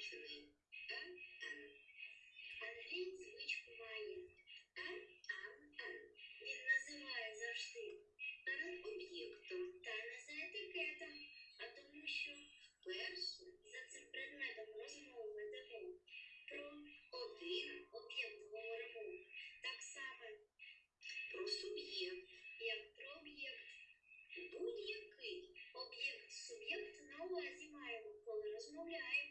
позначений Н. Андрій звичку має Н. Він називає завжди перед об'єктом та не за етикетом, а тому, що перше за цим предметом розмови ведемо про один об'єкт говоримо. Так само про суб'єкт, як про об'єкт. Будь-який об'єкт суб'єкт на увазі маємо, коли розмовляємо.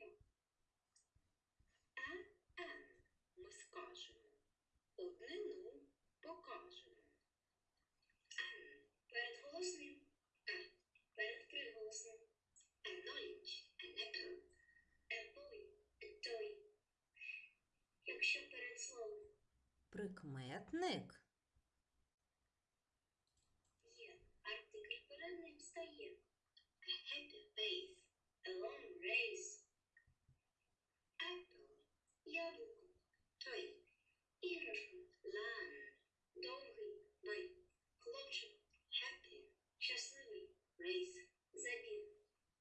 Прикметник. Прикметник. Є. Артикль перед ним стає. A happy face. A long race. Apple. Яблуко. Той. Іграшка. Лан. Довгий. Бай. Хлопчик. Happy. Щасливий. Race. Забіг.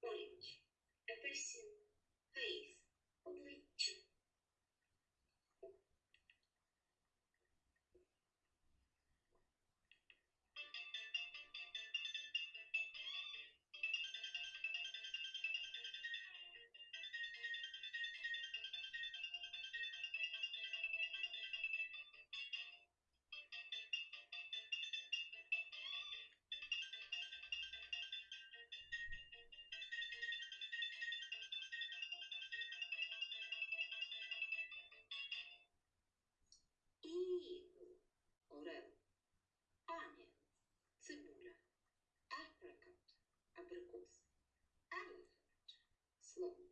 Orange. Апельсин. Face. excellent